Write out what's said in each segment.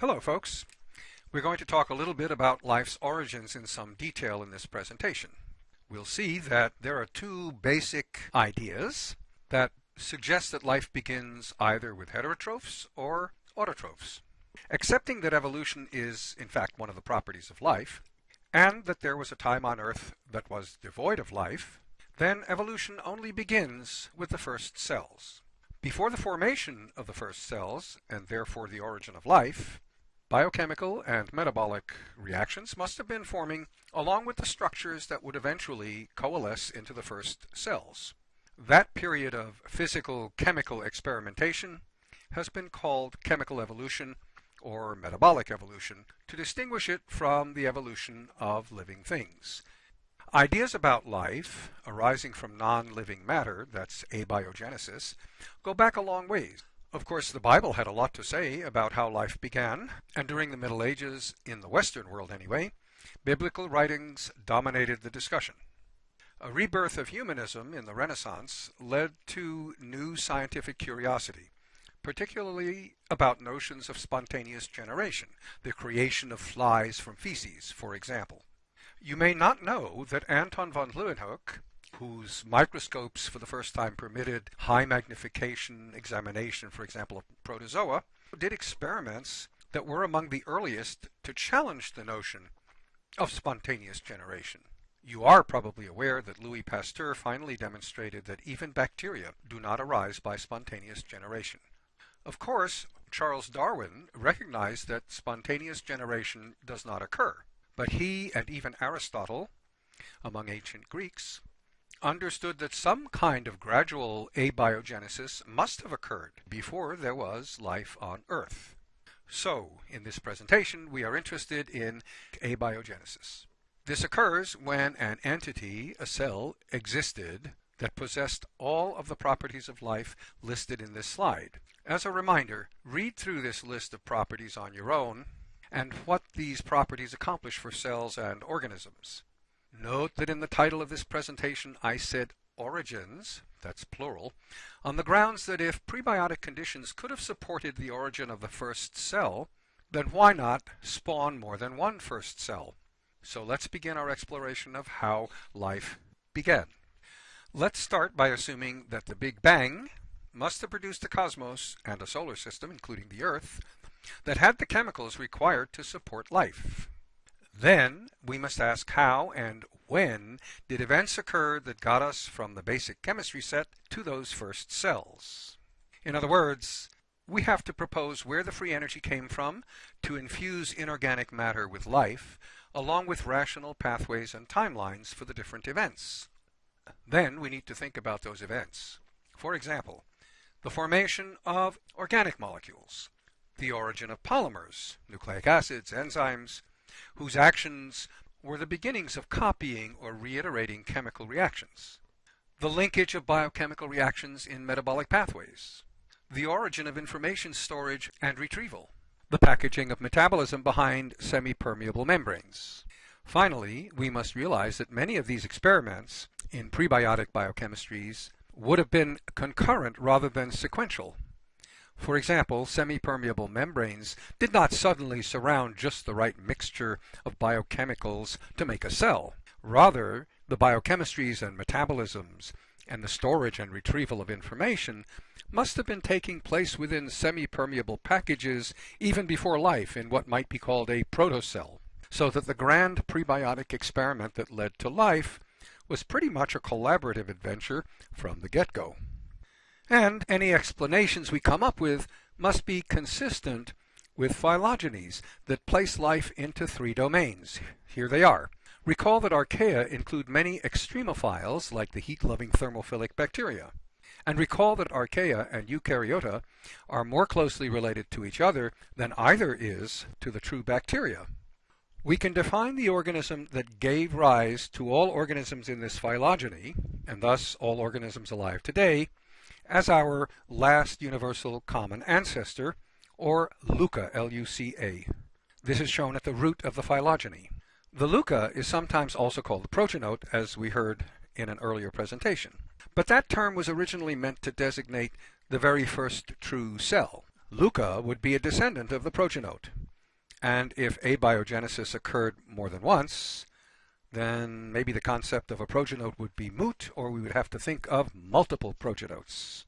Hello folks. We're going to talk a little bit about life's origins in some detail in this presentation. We'll see that there are two basic ideas that suggest that life begins either with heterotrophs or autotrophs. Accepting that evolution is in fact one of the properties of life, and that there was a time on Earth that was devoid of life, then evolution only begins with the first cells. Before the formation of the first cells, and therefore the origin of life, Biochemical and metabolic reactions must have been forming along with the structures that would eventually coalesce into the first cells. That period of physical chemical experimentation has been called chemical evolution or metabolic evolution to distinguish it from the evolution of living things. Ideas about life arising from non-living matter, that's abiogenesis, go back a long ways. Of course, the Bible had a lot to say about how life began, and during the Middle Ages, in the Western world anyway, biblical writings dominated the discussion. A rebirth of humanism in the Renaissance led to new scientific curiosity, particularly about notions of spontaneous generation, the creation of flies from feces, for example. You may not know that Anton von Leeuwenhoek whose microscopes for the first time permitted high magnification examination, for example, of protozoa, did experiments that were among the earliest to challenge the notion of spontaneous generation. You are probably aware that Louis Pasteur finally demonstrated that even bacteria do not arise by spontaneous generation. Of course, Charles Darwin recognized that spontaneous generation does not occur, but he and even Aristotle, among ancient Greeks, understood that some kind of gradual abiogenesis must have occurred before there was life on Earth. So, in this presentation, we are interested in abiogenesis. This occurs when an entity, a cell, existed that possessed all of the properties of life listed in this slide. As a reminder, read through this list of properties on your own and what these properties accomplish for cells and organisms. Note that in the title of this presentation I said origins, that's plural, on the grounds that if prebiotic conditions could have supported the origin of the first cell, then why not spawn more than one first cell? So let's begin our exploration of how life began. Let's start by assuming that the Big Bang must have produced a cosmos and a solar system, including the Earth, that had the chemicals required to support life. Then we must ask how and when did events occur that got us from the basic chemistry set to those first cells. In other words, we have to propose where the free energy came from to infuse inorganic matter with life, along with rational pathways and timelines for the different events. Then we need to think about those events. For example, the formation of organic molecules, the origin of polymers, nucleic acids, enzymes, whose actions were the beginnings of copying or reiterating chemical reactions, the linkage of biochemical reactions in metabolic pathways, the origin of information storage and retrieval, the packaging of metabolism behind semi-permeable membranes. Finally, we must realize that many of these experiments in prebiotic biochemistries would have been concurrent rather than sequential. For example, semi-permeable membranes did not suddenly surround just the right mixture of biochemicals to make a cell. Rather, the biochemistries and metabolisms and the storage and retrieval of information must have been taking place within semi-permeable packages even before life in what might be called a protocell, so that the grand prebiotic experiment that led to life was pretty much a collaborative adventure from the get-go. And any explanations we come up with must be consistent with phylogenies that place life into three domains. Here they are. Recall that archaea include many extremophiles like the heat-loving thermophilic bacteria. And recall that archaea and eukaryota are more closely related to each other than either is to the true bacteria. We can define the organism that gave rise to all organisms in this phylogeny, and thus all organisms alive today, as our last universal common ancestor, or LUCA, L-U-C-A. This is shown at the root of the phylogeny. The LUCA is sometimes also called the progenote, as we heard in an earlier presentation. But that term was originally meant to designate the very first true cell. LUCA would be a descendant of the progenote. And if abiogenesis occurred more than once, then maybe the concept of a progenote would be moot, or we would have to think of multiple progenotes.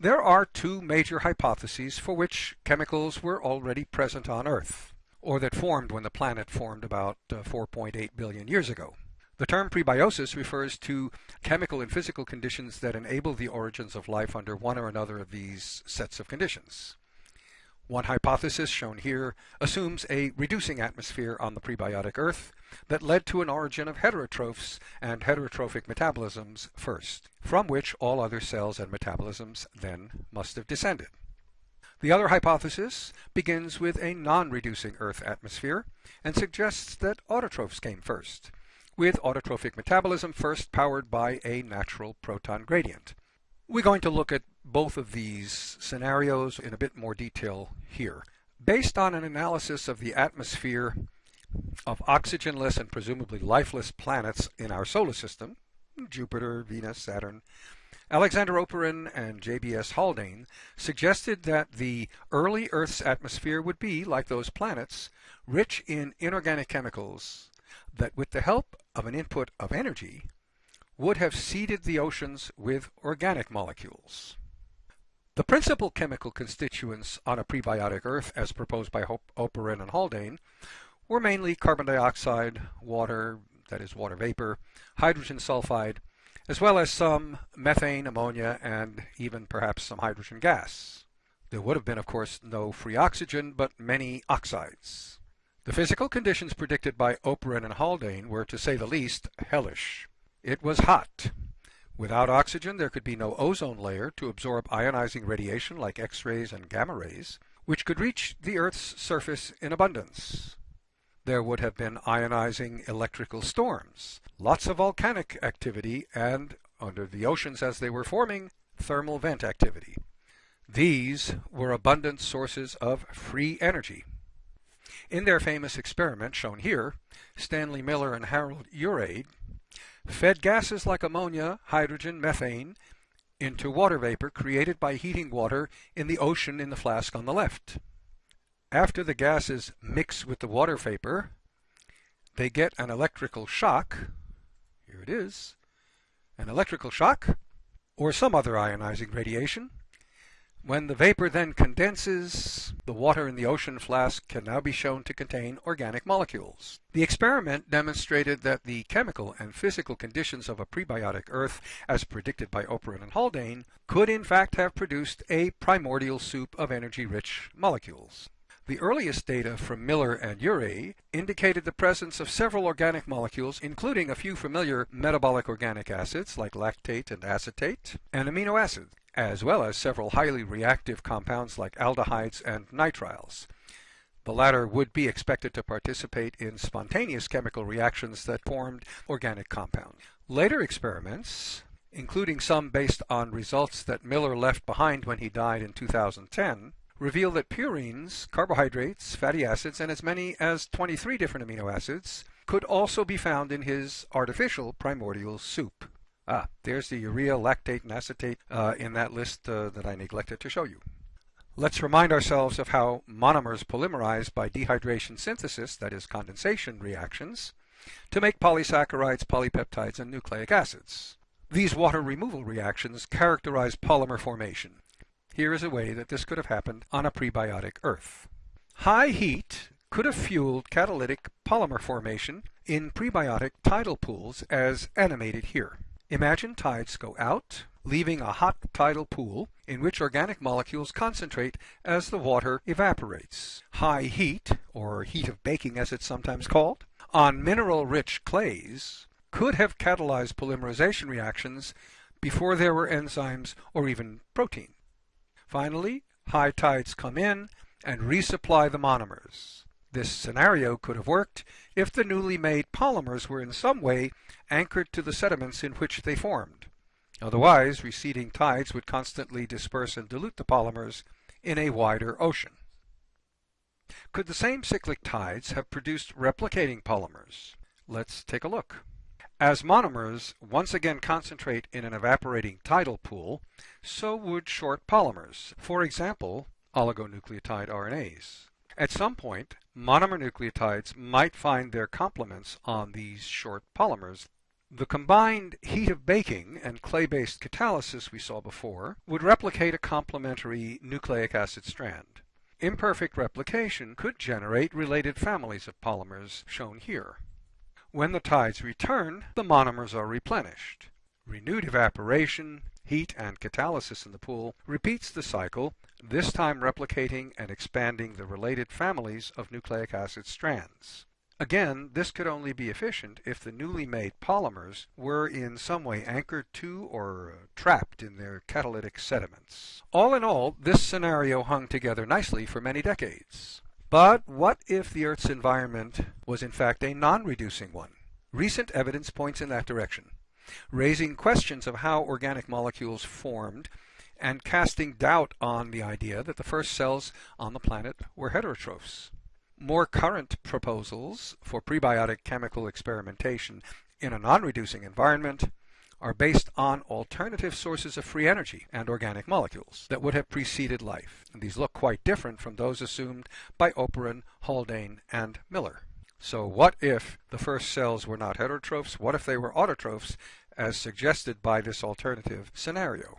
There are two major hypotheses for which chemicals were already present on Earth, or that formed when the planet formed about uh, 4.8 billion years ago. The term prebiosis refers to chemical and physical conditions that enable the origins of life under one or another of these sets of conditions. One hypothesis, shown here, assumes a reducing atmosphere on the prebiotic Earth that led to an origin of heterotrophs and heterotrophic metabolisms first, from which all other cells and metabolisms then must have descended. The other hypothesis begins with a non-reducing Earth atmosphere and suggests that autotrophs came first, with autotrophic metabolism first powered by a natural proton gradient. We're going to look at both of these scenarios in a bit more detail here. Based on an analysis of the atmosphere of oxygenless and presumably lifeless planets in our solar system, Jupiter, Venus, Saturn, Alexander Oparin and J.B.S. Haldane suggested that the early Earth's atmosphere would be, like those planets, rich in inorganic chemicals that with the help of an input of energy would have seeded the oceans with organic molecules. The principal chemical constituents on a prebiotic Earth, as proposed by Oparin and Haldane, were mainly carbon dioxide, water, that is water vapor, hydrogen sulfide, as well as some methane, ammonia, and even perhaps some hydrogen gas. There would have been, of course, no free oxygen, but many oxides. The physical conditions predicted by Oparin and Haldane were, to say the least, hellish. It was hot. Without oxygen, there could be no ozone layer to absorb ionizing radiation like X-rays and gamma rays, which could reach the Earth's surface in abundance. There would have been ionizing electrical storms, lots of volcanic activity, and, under the oceans as they were forming, thermal vent activity. These were abundant sources of free energy. In their famous experiment shown here, Stanley Miller and Harold Urey fed gases like ammonia, hydrogen, methane into water vapor created by heating water in the ocean in the flask on the left. After the gases mix with the water vapor, they get an electrical shock. Here it is. An electrical shock or some other ionizing radiation when the vapor then condenses, the water in the ocean flask can now be shown to contain organic molecules. The experiment demonstrated that the chemical and physical conditions of a prebiotic Earth, as predicted by Oparin and Haldane, could in fact have produced a primordial soup of energy-rich molecules. The earliest data from Miller and Urey indicated the presence of several organic molecules, including a few familiar metabolic organic acids like lactate and acetate, and amino acids as well as several highly reactive compounds like aldehydes and nitriles. The latter would be expected to participate in spontaneous chemical reactions that formed organic compounds. Later experiments, including some based on results that Miller left behind when he died in 2010, reveal that purines, carbohydrates, fatty acids, and as many as 23 different amino acids could also be found in his artificial primordial soup. Ah, there's the urea, lactate, and acetate uh, in that list uh, that I neglected to show you. Let's remind ourselves of how monomers polymerize by dehydration synthesis, that is condensation reactions, to make polysaccharides, polypeptides, and nucleic acids. These water removal reactions characterize polymer formation. Here is a way that this could have happened on a prebiotic Earth. High heat could have fueled catalytic polymer formation in prebiotic tidal pools as animated here. Imagine tides go out, leaving a hot tidal pool in which organic molecules concentrate as the water evaporates. High heat, or heat of baking as it's sometimes called, on mineral-rich clays could have catalyzed polymerization reactions before there were enzymes or even protein. Finally, high tides come in and resupply the monomers. This scenario could have worked if the newly made polymers were in some way anchored to the sediments in which they formed. Otherwise, receding tides would constantly disperse and dilute the polymers in a wider ocean. Could the same cyclic tides have produced replicating polymers? Let's take a look. As monomers once again concentrate in an evaporating tidal pool, so would short polymers, for example, oligonucleotide RNAs. At some point, monomer nucleotides might find their complements on these short polymers. The combined heat of baking and clay-based catalysis we saw before would replicate a complementary nucleic acid strand. Imperfect replication could generate related families of polymers shown here. When the tides return, the monomers are replenished. Renewed evaporation, heat, and catalysis in the pool repeats the cycle, this time replicating and expanding the related families of nucleic acid strands. Again, this could only be efficient if the newly made polymers were in some way anchored to or trapped in their catalytic sediments. All in all, this scenario hung together nicely for many decades. But what if the Earth's environment was in fact a non-reducing one? Recent evidence points in that direction, raising questions of how organic molecules formed and casting doubt on the idea that the first cells on the planet were heterotrophs. More current proposals for prebiotic chemical experimentation in a non-reducing environment are based on alternative sources of free energy and organic molecules that would have preceded life. And these look quite different from those assumed by Oparin, Haldane, and Miller. So what if the first cells were not heterotrophs? What if they were autotrophs as suggested by this alternative scenario?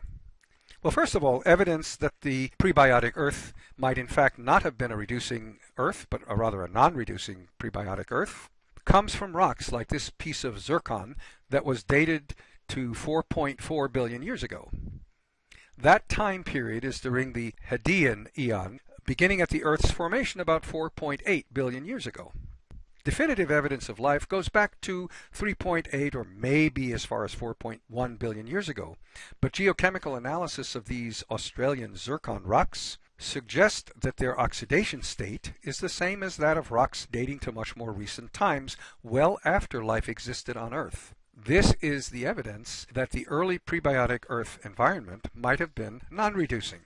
Well, first of all, evidence that the prebiotic Earth might in fact not have been a reducing Earth, but a rather a non-reducing prebiotic Earth, comes from rocks like this piece of zircon that was dated to 4.4 billion years ago. That time period is during the Hadean eon, beginning at the Earth's formation about 4.8 billion years ago. Definitive evidence of life goes back to 3.8 or maybe as far as 4.1 billion years ago, but geochemical analysis of these Australian zircon rocks suggest that their oxidation state is the same as that of rocks dating to much more recent times, well after life existed on Earth. This is the evidence that the early prebiotic Earth environment might have been non-reducing.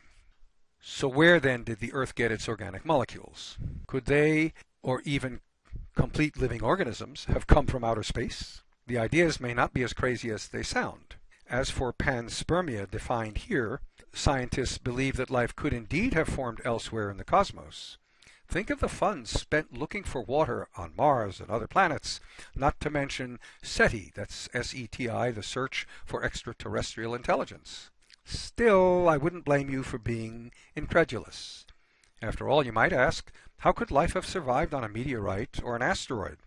So where then did the Earth get its organic molecules? Could they, or even complete living organisms have come from outer space. The ideas may not be as crazy as they sound. As for panspermia defined here, scientists believe that life could indeed have formed elsewhere in the cosmos. Think of the funds spent looking for water on Mars and other planets, not to mention SETI, that's S-E-T-I, the search for extraterrestrial intelligence. Still, I wouldn't blame you for being incredulous. After all, you might ask, how could life have survived on a meteorite or an asteroid?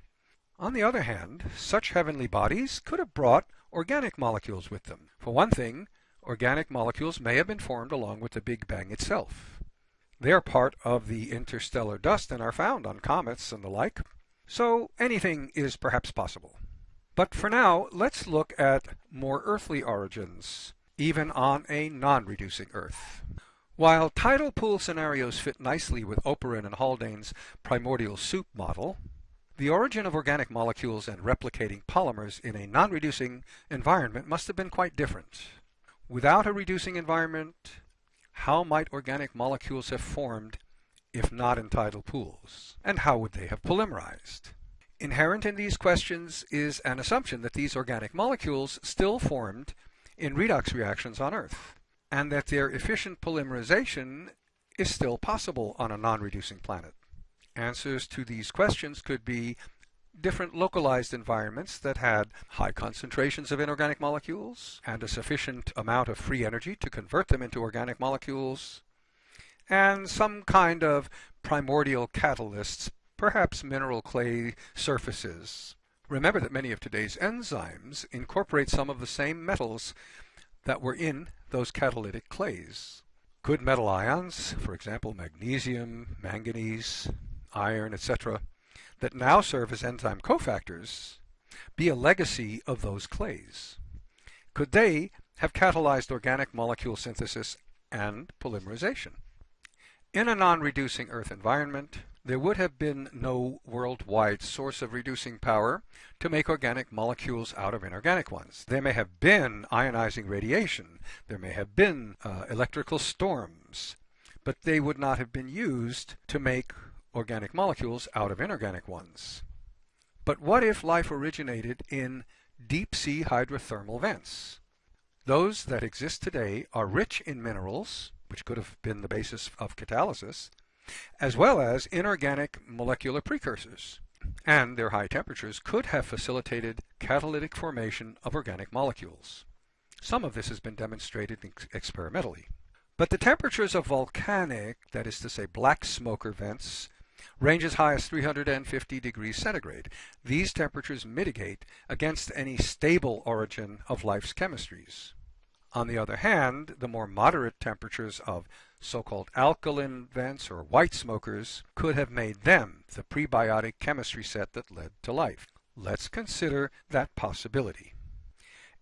On the other hand, such heavenly bodies could have brought organic molecules with them. For one thing, organic molecules may have been formed along with the Big Bang itself. They are part of the interstellar dust and are found on comets and the like. So anything is perhaps possible. But for now, let's look at more earthly origins, even on a non-reducing Earth. While tidal pool scenarios fit nicely with Oparin and Haldane's primordial soup model, the origin of organic molecules and replicating polymers in a non-reducing environment must have been quite different. Without a reducing environment, how might organic molecules have formed if not in tidal pools? And how would they have polymerized? Inherent in these questions is an assumption that these organic molecules still formed in redox reactions on Earth and that their efficient polymerization is still possible on a non-reducing planet. Answers to these questions could be different localized environments that had high concentrations of inorganic molecules and a sufficient amount of free energy to convert them into organic molecules, and some kind of primordial catalysts, perhaps mineral clay surfaces. Remember that many of today's enzymes incorporate some of the same metals that were in those catalytic clays. Good metal ions, for example magnesium, manganese, iron, etc., that now serve as enzyme cofactors, be a legacy of those clays? Could they have catalyzed organic molecule synthesis and polymerization? In a non-reducing Earth environment, there would have been no worldwide source of reducing power to make organic molecules out of inorganic ones. There may have been ionizing radiation, there may have been uh, electrical storms, but they would not have been used to make organic molecules out of inorganic ones. But what if life originated in deep sea hydrothermal vents? Those that exist today are rich in minerals, which could have been the basis of catalysis, as well as inorganic molecular precursors. And their high temperatures could have facilitated catalytic formation of organic molecules. Some of this has been demonstrated ex experimentally. But the temperatures of volcanic, that is to say black smoker vents, range as high as 350 degrees centigrade. These temperatures mitigate against any stable origin of life's chemistries. On the other hand, the more moderate temperatures of so-called alkaline vents or white smokers could have made them the prebiotic chemistry set that led to life. Let's consider that possibility.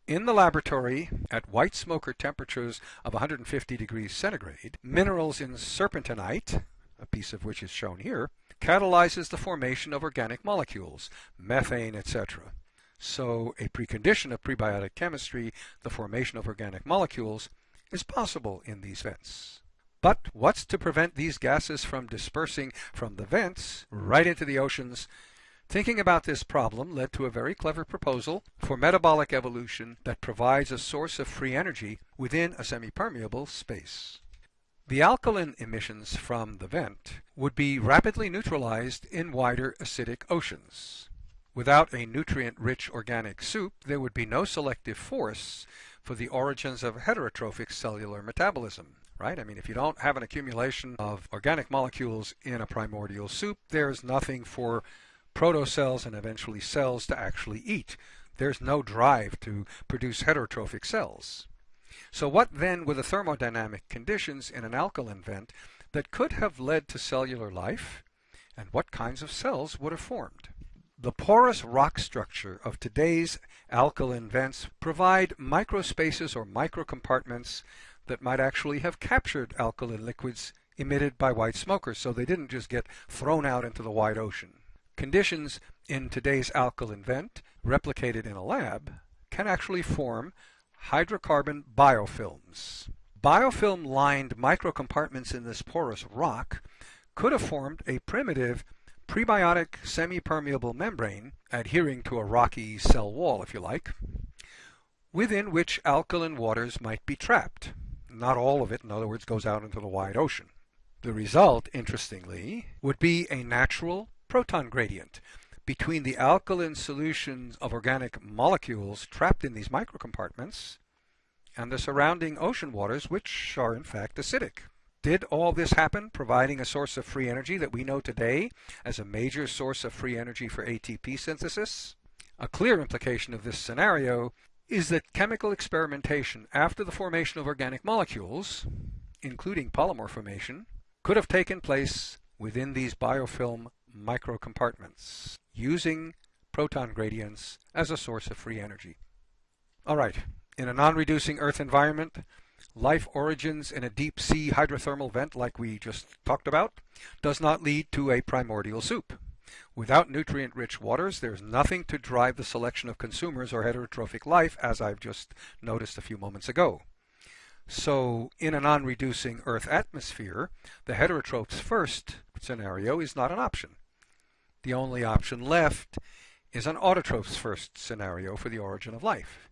In the laboratory, at white smoker temperatures of 150 degrees centigrade, minerals in serpentinite, a piece of which is shown here, catalyzes the formation of organic molecules, methane, etc. So a precondition of prebiotic chemistry, the formation of organic molecules, is possible in these vents. But what's to prevent these gases from dispersing from the vents right into the oceans Thinking about this problem led to a very clever proposal for metabolic evolution that provides a source of free energy within a semipermeable space. The alkaline emissions from the vent would be rapidly neutralized in wider acidic oceans. Without a nutrient-rich organic soup, there would be no selective force for the origins of heterotrophic cellular metabolism, right? I mean, if you don't have an accumulation of organic molecules in a primordial soup, there's nothing for protocells and eventually cells to actually eat. There's no drive to produce heterotrophic cells. So what then were the thermodynamic conditions in an alkaline vent that could have led to cellular life? And what kinds of cells would have formed? The porous rock structure of today's alkaline vents provide microspaces or microcompartments that might actually have captured alkaline liquids emitted by white smokers so they didn't just get thrown out into the wide ocean. Conditions in today's alkaline vent, replicated in a lab, can actually form hydrocarbon biofilms. Biofilm-lined microcompartments in this porous rock could have formed a primitive prebiotic semi-permeable membrane adhering to a rocky cell wall, if you like, within which alkaline waters might be trapped. Not all of it, in other words, goes out into the wide ocean. The result, interestingly, would be a natural proton gradient between the alkaline solutions of organic molecules trapped in these microcompartments and the surrounding ocean waters, which are in fact acidic. Did all this happen, providing a source of free energy that we know today as a major source of free energy for ATP synthesis? A clear implication of this scenario is that chemical experimentation after the formation of organic molecules, including polymer formation, could have taken place within these biofilm microcompartments using proton gradients as a source of free energy. All right, in a non-reducing Earth environment, life origins in a deep sea hydrothermal vent like we just talked about does not lead to a primordial soup. Without nutrient-rich waters, there's nothing to drive the selection of consumers or heterotrophic life, as I've just noticed a few moments ago. So in a non-reducing Earth atmosphere, the heterotrophs first scenario is not an option. The only option left is an autotrophs first scenario for the origin of life.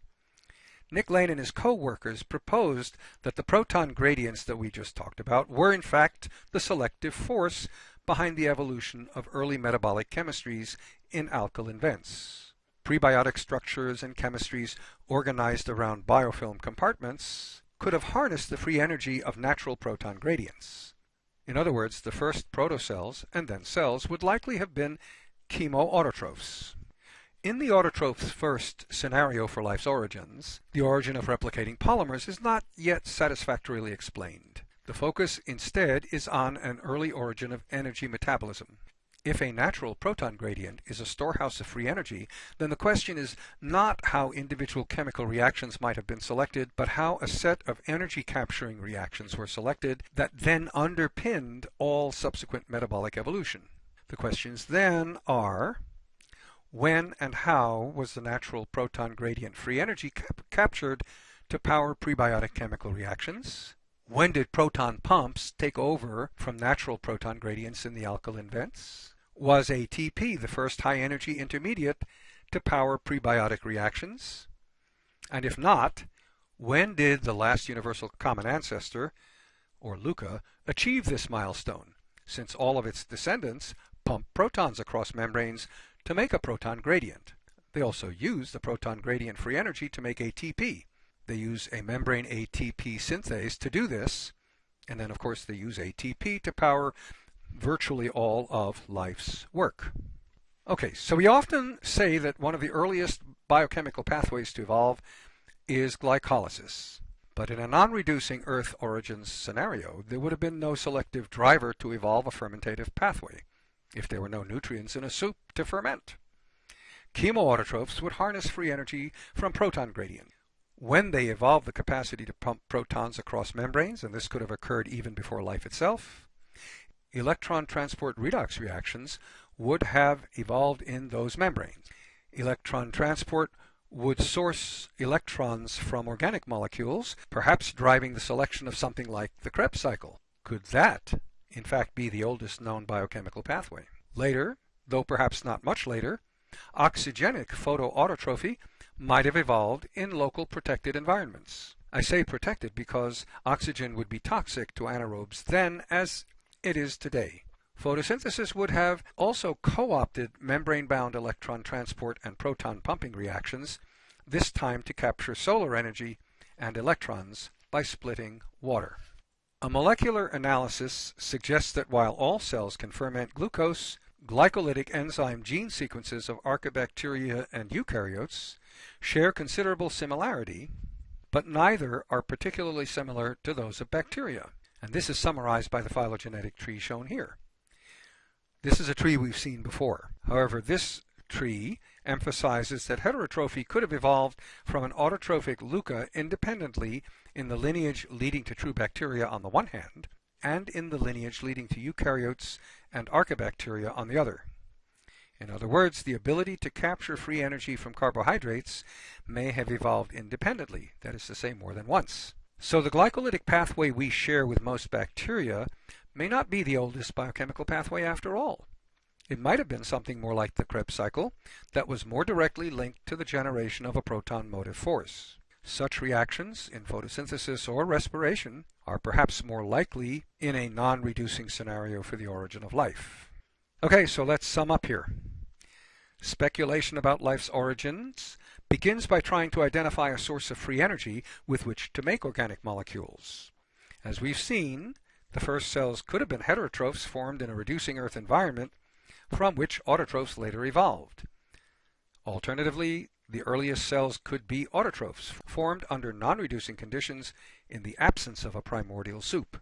Nick Lane and his co-workers proposed that the proton gradients that we just talked about were in fact the selective force behind the evolution of early metabolic chemistries in alkaline vents. Prebiotic structures and chemistries organized around biofilm compartments could have harnessed the free energy of natural proton gradients. In other words, the first protocells and then cells would likely have been chemoautotrophs. In the autotrophs first scenario for life's origins, the origin of replicating polymers is not yet satisfactorily explained. The focus instead is on an early origin of energy metabolism. If a natural proton gradient is a storehouse of free energy, then the question is not how individual chemical reactions might have been selected, but how a set of energy capturing reactions were selected that then underpinned all subsequent metabolic evolution. The questions then are, when and how was the natural proton gradient free energy cap captured to power prebiotic chemical reactions? When did proton pumps take over from natural proton gradients in the alkaline vents? Was ATP the first high-energy intermediate to power prebiotic reactions? And if not, when did the last universal common ancestor, or LUCA, achieve this milestone? since all of its descendants pump protons across membranes to make a proton gradient. They also use the proton gradient free energy to make ATP. They use a membrane ATP synthase to do this, and then of course they use ATP to power virtually all of life's work. Okay, so we often say that one of the earliest biochemical pathways to evolve is glycolysis. But in a non-reducing Earth origins scenario, there would have been no selective driver to evolve a fermentative pathway if there were no nutrients in a soup to ferment. Chemoautotrophs would harness free energy from proton gradient. When they evolved the capacity to pump protons across membranes, and this could have occurred even before life itself, electron transport redox reactions would have evolved in those membranes. Electron transport would source electrons from organic molecules, perhaps driving the selection of something like the Krebs cycle. Could that, in fact, be the oldest known biochemical pathway? Later, though perhaps not much later, oxygenic photoautotrophy might have evolved in local protected environments. I say protected because oxygen would be toxic to anaerobes then as it is today. Photosynthesis would have also co-opted membrane-bound electron transport and proton pumping reactions, this time to capture solar energy and electrons by splitting water. A molecular analysis suggests that while all cells can ferment glucose, glycolytic enzyme gene sequences of archaebacteria and eukaryotes share considerable similarity, but neither are particularly similar to those of bacteria. And this is summarized by the phylogenetic tree shown here. This is a tree we've seen before. However, this tree emphasizes that heterotrophy could have evolved from an autotrophic LUCA independently in the lineage leading to true bacteria on the one hand, and in the lineage leading to eukaryotes and archaebacteria on the other. In other words, the ability to capture free energy from carbohydrates may have evolved independently, that is to say more than once. So the glycolytic pathway we share with most bacteria may not be the oldest biochemical pathway after all. It might have been something more like the Krebs cycle that was more directly linked to the generation of a proton motive force. Such reactions in photosynthesis or respiration are perhaps more likely in a non-reducing scenario for the origin of life. Okay, so let's sum up here. Speculation about life's origins begins by trying to identify a source of free energy with which to make organic molecules. As we've seen, the first cells could have been heterotrophs formed in a reducing Earth environment from which autotrophs later evolved. Alternatively, the earliest cells could be autotrophs, formed under non-reducing conditions in the absence of a primordial soup.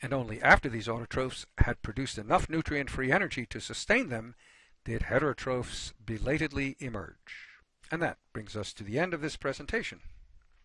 And only after these autotrophs had produced enough nutrient-free energy to sustain them did heterotrophs belatedly emerge. And that brings us to the end of this presentation.